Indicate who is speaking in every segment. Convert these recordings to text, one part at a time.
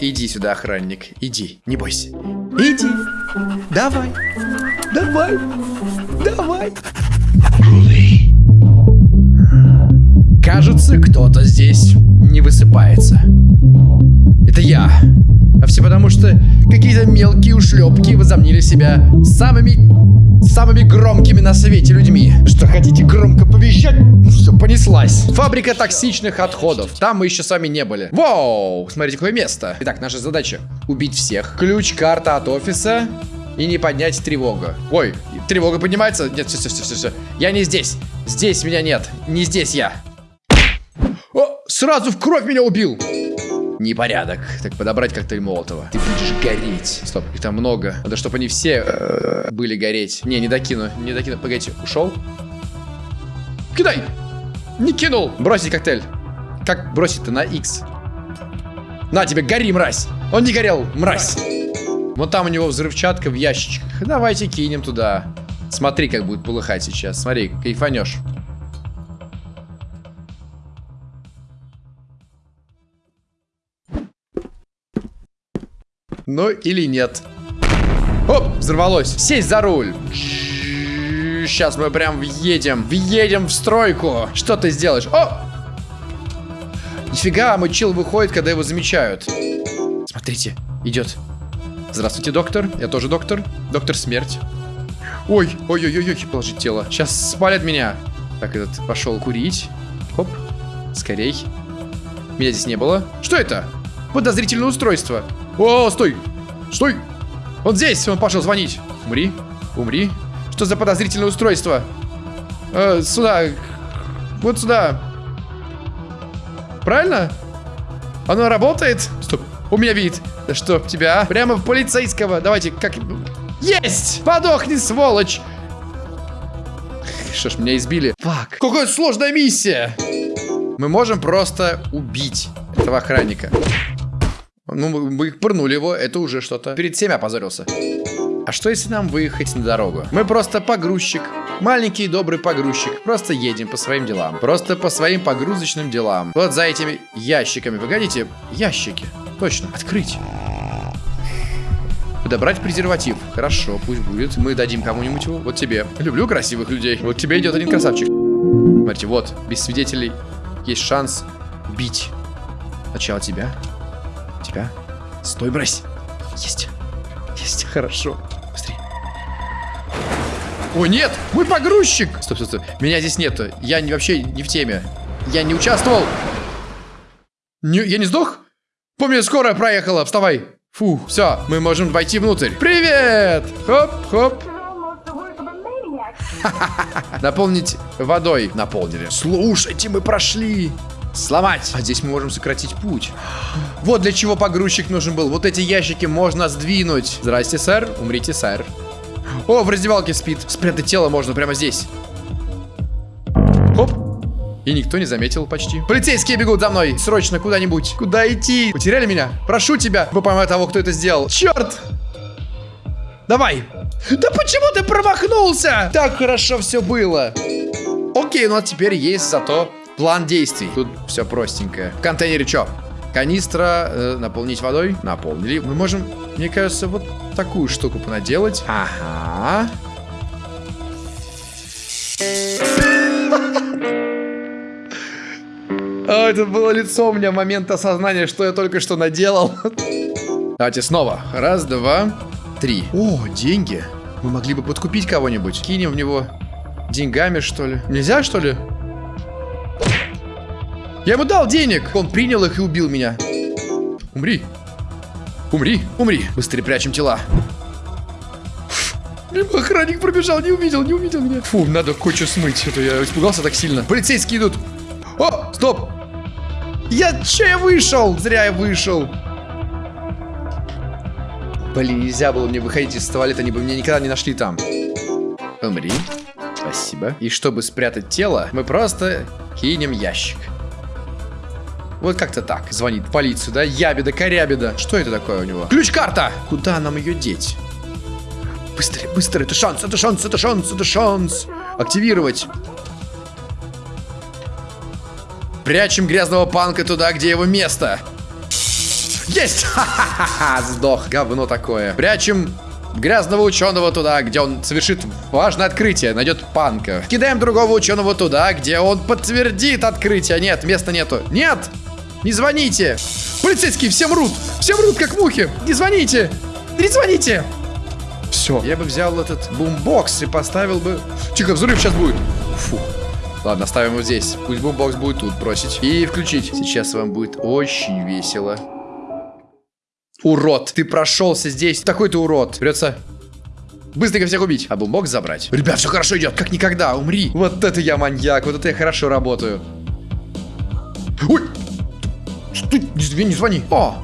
Speaker 1: Иди сюда, охранник. Иди, не бойся. Иди. Давай. Давай. Давай. Кажется, кто-то здесь не высыпается. Это я. А все потому, что какие-то мелкие ушлепки возомнили себя самыми, самыми громкими на свете людьми. Что хотите громко повещать? Ну все, понеслась. Фабрика токсичных отходов. Там мы еще с вами не были. Воу, смотрите, какое место. Итак, наша задача убить всех. Ключ, карта от офиса. И не поднять тревогу. Ой, тревога поднимается? Нет, все, все, все, все, все. Я не здесь. Здесь меня нет. Не здесь я. О, сразу в кровь меня убил. Непорядок. Так, подобрать коктейль Молотова. Ты будешь гореть. Стоп, их там много. Надо, чтобы они все э, были гореть. Не, не докину, не докину. Погодите, ушел? Кидай! Не кинул! Бросить коктейль. Как бросить-то на X? На тебе, гори, мразь! Он не горел, мразь! Вот там у него взрывчатка в ящичках. Давайте кинем туда. Смотри, как будет полыхать сейчас. Смотри, кайфанешь. Ну или нет. Оп, взорвалось. Сесть за руль. Сейчас мы прям въедем. Въедем в стройку. Что ты сделаешь? О! Нифига, мой чил выходит, когда его замечают. Смотрите, идет. Здравствуйте, доктор. Я тоже доктор. Доктор смерть. Ой, ой-ой-ой, положить тело. Сейчас спалят меня. Так, этот пошел курить. Хоп, скорей. Меня здесь не было. Что это? Подозрительное устройство. О, стой! Стой! Он здесь! Он пошел звонить. Умри. Умри. Что за подозрительное устройство? Э, сюда. Вот сюда. Правильно? Оно работает? Стоп. У меня вид. Да что, тебя? А? Прямо в полицейского. Давайте, как... Есть! Подохни, сволочь! Что ж, меня избили. Фак. Какая сложная миссия! Мы можем просто убить этого охранника. Ну, мы пырнули его, это уже что-то. Перед всеми опозорился. А что если нам выехать на дорогу? Мы просто погрузчик. Маленький добрый погрузчик. Просто едем по своим делам. Просто по своим погрузочным делам. Вот за этими ящиками. Погодите, ящики. Точно, открыть. Подобрать презерватив. Хорошо, пусть будет. Мы дадим кому-нибудь его. Вот тебе. Люблю красивых людей. Вот тебе идет один красавчик. Смотрите, вот, без свидетелей есть шанс бить. Сначала тебя, тебя. Стой, брось. Есть. Есть. Хорошо. Быстрее. О, нет! Мой погрузчик! Стоп, стоп, стоп. Меня здесь нету. Я не, вообще не в теме. Я не участвовал. Не, я не сдох? Помню, скорая проехала. Вставай. Фу, все, мы можем войти внутрь. Привет! Хоп, хоп. Наполнить водой. Наполнили. Слушайте, мы прошли. Сломать. А здесь мы можем сократить путь. Вот для чего погрузчик нужен был. Вот эти ящики можно сдвинуть. Здрасте, сэр. Умрите, сэр. О, в раздевалке спит. Спрятать тело можно прямо здесь. Хоп. И никто не заметил почти. Полицейские бегут за мной. Срочно куда-нибудь. Куда идти? Потеряли меня? Прошу тебя. Вы поймете того, кто это сделал. Черт! Давай. Да почему ты промахнулся? Так хорошо все было. Окей, ну а теперь есть зато План действий. Тут все простенькое. В контейнере что? Канистра э, наполнить водой. Наполнили. Мы можем, мне кажется, вот такую штуку понаделать. Ага. А, это было лицо у меня момент осознания, что я только что наделал. Давайте снова. Раз, два, три. О, деньги. Мы могли бы подкупить кого-нибудь. Кинем в него деньгами, что ли. Нельзя, что ли? Я ему дал денег. Он принял их и убил меня. Умри. Умри, умри. Быстрее прячем тела. Охранник пробежал, не увидел, не увидел меня. Фу, надо кое-что смыть. Это я испугался так сильно. Полицейские идут. О, стоп. Я че я вышел? Зря я вышел. Блин, нельзя было мне выходить из туалета, они бы меня никогда не нашли там. Умри. Спасибо. И чтобы спрятать тело, мы просто кинем ящик. Вот как-то так. Звонит полицию, да? Ябеда, корябеда. Что это такое у него? Ключ-карта! Куда нам ее деть? Быстрее, быстрее. Это шанс, это шанс, это шанс, это шанс. Активировать. Прячем грязного панка туда, где его место. Есть! Ха-ха-ха! Сдох. Говно такое. Прячем грязного ученого туда, где он совершит важное открытие, найдет панка. Кидаем другого ученого туда, где он подтвердит открытие. Нет, места нету. Нет! Не звоните! Полицейские, все мрут! Все мрут, как мухи! Не звоните! Не звоните! Все. Я бы взял этот бумбокс и поставил бы... Тихо, взрыв сейчас будет. Фу. Ладно, ставим его здесь. Пусть бумбокс будет тут бросить. И включить. Сейчас вам будет очень весело. Урод, ты прошелся здесь. Такой ты урод. Придется быстренько всех убить. А бумбокс забрать. Ребят, все хорошо идет. Как никогда. Умри. Вот это я маньяк. Вот это я хорошо работаю. Ой. Ты не, не звони. О.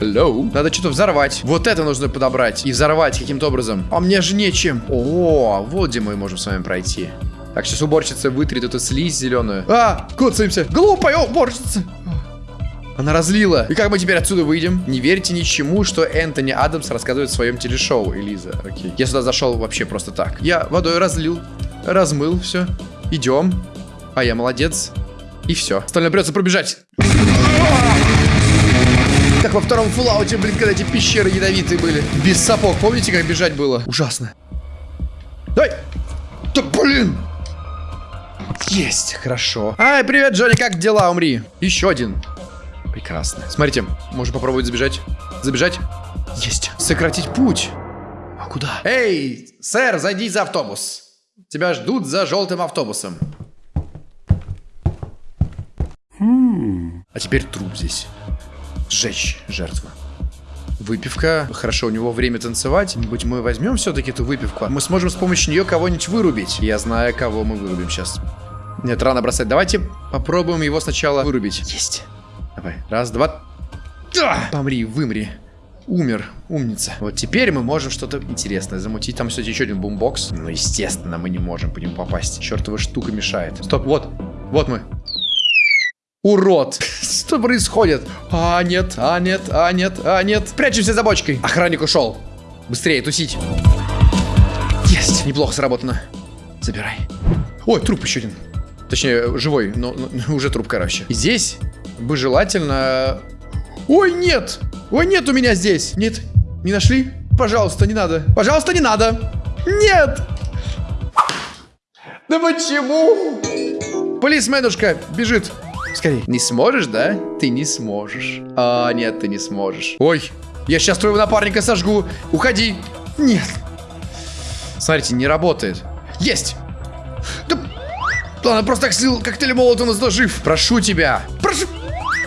Speaker 1: Hello. Надо что-то взорвать. Вот это нужно подобрать. И взорвать каким-то образом. А мне же нечем. О, вот где мы можем с вами пройти. Так, сейчас уборщица вытрет эту слизь зеленую. А, коцаемся. Глупая уборщица. Она разлила. И как мы теперь отсюда выйдем? Не верьте ничему, что Энтони Адамс рассказывает в своем телешоу, Элиза. Окей. Я сюда зашел вообще просто так. Я водой разлил, размыл, все. Идем. А я молодец. И все. Остальное придется пробежать. Как во втором фуллауте, блин, когда эти пещеры ядовитые были. Без сапог. Помните, как бежать было? Ужасно. Дай! Да блин! Есть, хорошо. Ай, привет, Джонни, как дела? Умри. Еще один. Прекрасно. Смотрите, можно попробовать забежать. Забежать. Есть. Сократить путь. А куда? Эй, сэр, зайди за автобус. Тебя ждут за желтым автобусом. А теперь труп здесь. Сжечь жертву. Выпивка. Хорошо, у него время танцевать. Быть мы возьмем все-таки эту выпивку. Мы сможем с помощью нее кого-нибудь вырубить. Я знаю, кого мы вырубим сейчас. Нет, рано бросать. Давайте попробуем его сначала вырубить. Есть. Давай. Раз, два. Да! Помри, вымри. Умер. Умница. Вот теперь мы можем что-то интересное замутить. Там, кстати, еще один бумбокс. Ну, естественно, мы не можем по нему попасть. Чертова штука мешает. Стоп, вот. Вот мы. Урод! Что происходит? А, нет, а, нет, а, нет, а, нет. Прячемся за бочкой. Охранник ушел. Быстрее, тусить. Есть. Неплохо сработано. Забирай. Ой, труп еще один. Точнее, живой, но, но уже труп, короче. И здесь бы желательно... Ой, нет! Ой, нет у меня здесь! Нет, не нашли? Пожалуйста, не надо. Пожалуйста, не надо! Нет! Да почему? Полисменушка бежит. Скорей. Не сможешь, да? Ты не сможешь. А, нет, ты не сможешь. Ой, я сейчас твоего напарника сожгу. Уходи. Нет. Смотрите, не работает. Есть. Да... Ладно, просто так слил коктейль молотом, но жив. Прошу тебя. Прошу.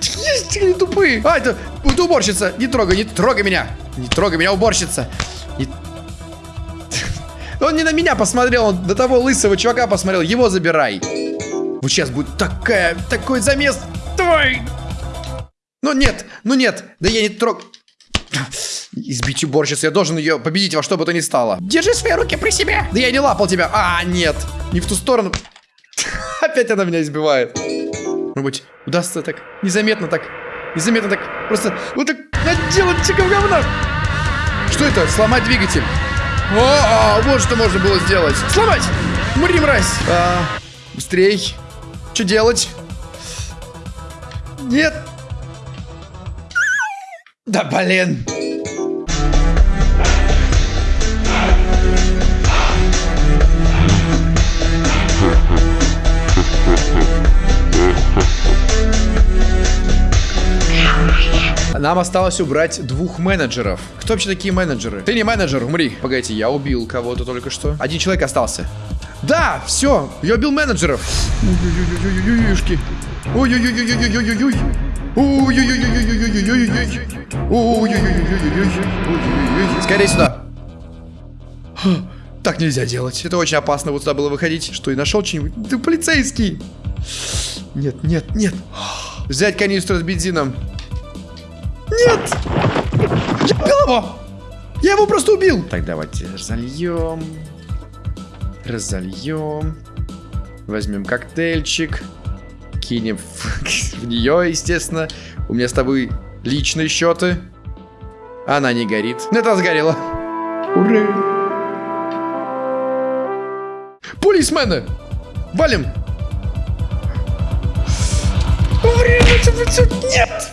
Speaker 1: Есть, они тупые. А, это, это уборщица. Не трогай, не трогай меня. Не трогай меня, уборщица. Не... Он не на меня посмотрел, он до того лысого чувака посмотрел. Его забирай. Вот сейчас будет такая, такой замес. Давай. Ну нет, ну нет. Да я не трог... Избить уборщицу, я должен ее победить во что бы то ни стало. Держи свои руки при себе. Да я не лапал тебя. А, нет. Не в ту сторону. Опять она меня избивает. Может быть, удастся так незаметно так, незаметно так, просто вот так наделать чеков говна. Что это? Сломать двигатель. О, -о вот что можно было сделать. Сломать! Мри, мразь! А, быстрей. Что делать? Нет. Да блин. Нам осталось убрать двух менеджеров. Кто вообще такие менеджеры? Ты не менеджер, умри. Погодите, я убил кого-то только что. Один человек остался. Да, все, я убил менеджеров. Ой-ой-ой-ой-ой-ой-ой-ой. Ой-ой-ой-ой-ой-ой-ой-ой. Скорее сюда. Так нельзя делать. Это очень опасно вот сюда было выходить. Что, и нашел что-нибудь? Ты полицейский. Нет, нет, нет. Взять канистру с бензином. Нет! Я убил его! Я его просто убил! Так, давайте зальем. Разольем. Возьмем коктейльчик. Кинем в, в нее, естественно. У меня с тобой личные счеты. Она не горит. Это сгорела. Ура! Полисмены! Валим! Нет!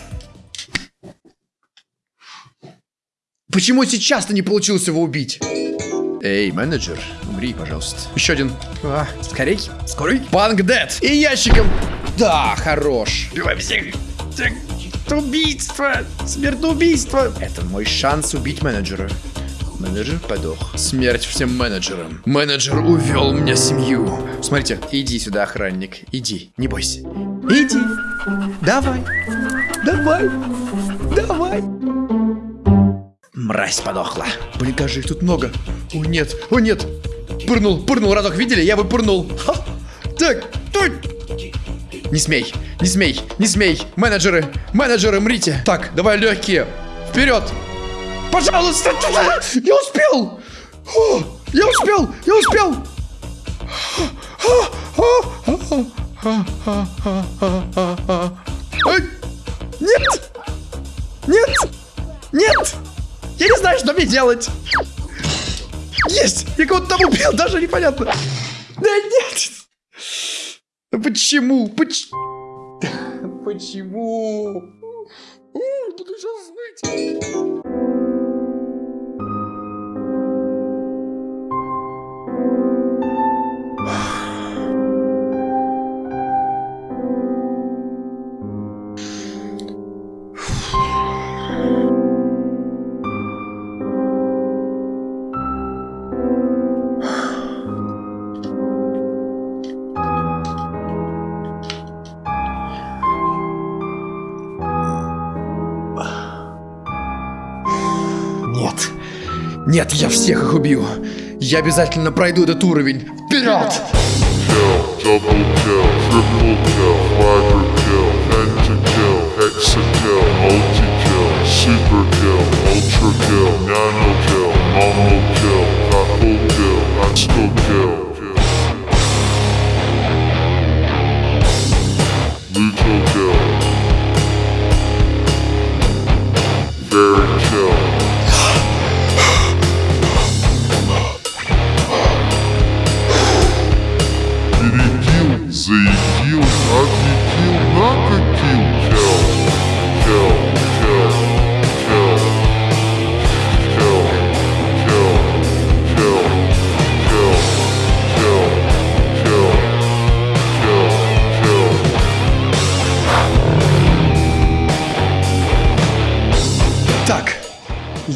Speaker 1: Почему сейчас-то не получилось его убить? Эй, менеджер, умри, пожалуйста. Еще один. А, скорей, скорей. Банк дед. И ящиком. Да, хорош. Убивай всех. Убийство. Смертоубийство. Это мой шанс убить менеджера. Менеджер подох. Смерть всем менеджерам. Менеджер увел мне семью. Смотрите, иди сюда, охранник. Иди, не бойся. Иди. Давай. Давай. Давай. Мразь подохла. Блин, как же их тут много. О, нет. О, нет. Пырнул, пырнул, разок видели? Я бы пырнул. Ха. Так, тут. Не смей, не смей, не смей. Менеджеры, менеджеры, мрите. Так, давай легкие. Вперед. Пожалуйста. Я успел. Я успел, я успел. Нет! Нет! Нет! Я не знаю, что мне делать! Есть! Я кого-то там убил, даже непонятно. Да нет! Почему? Поч... Почему? Буду сейчас знать. Нет, я всех их убью. Я обязательно пройду этот уровень. Вперед!
Speaker 2: super kill, ultra kill, nano kill, mono kill, kill, kill,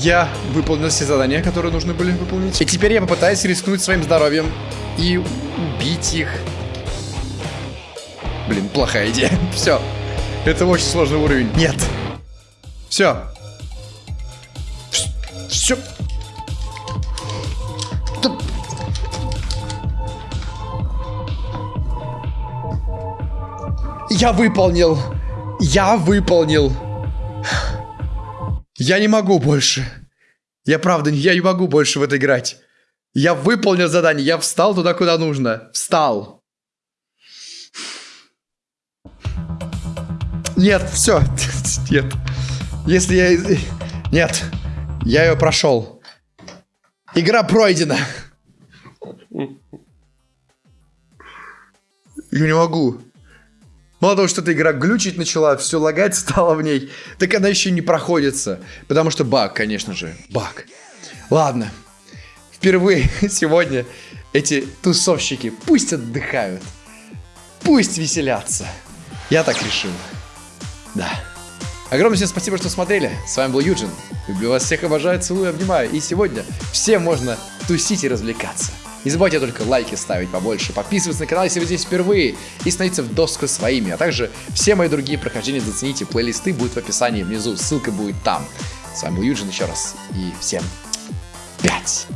Speaker 1: я выполнил все задания, которые нужны были выполнить. И теперь я попытаюсь рискнуть своим здоровьем и убить их. Блин, плохая идея. Все. Это очень сложный уровень. Нет. Все. Все. Я выполнил. Я выполнил. Я не могу больше. Я правда, я не могу больше в это играть. Я выполнил задание, я встал туда, куда нужно. Встал. Нет, все. Нет. Если я... Нет. Я ее прошел. Игра пройдена. Я не могу. Мало того, что эта игра глючить начала, все лагать стало в ней, так она еще не проходится. Потому что баг, конечно же, баг. Ладно. Впервые сегодня эти тусовщики пусть отдыхают. Пусть веселятся. Я так решил. Да. Огромное всем спасибо, что смотрели. С вами был Юджин. Люблю вас всех, обожаю, целую, обнимаю. И сегодня всем можно тусить и развлекаться. Не забывайте только лайки ставить побольше, подписываться на канал, если вы здесь впервые, и становиться в доску своими. А также все мои другие прохождения зацените, плейлисты будут в описании внизу, ссылка будет там. С вами был Юджин еще раз, и всем пять.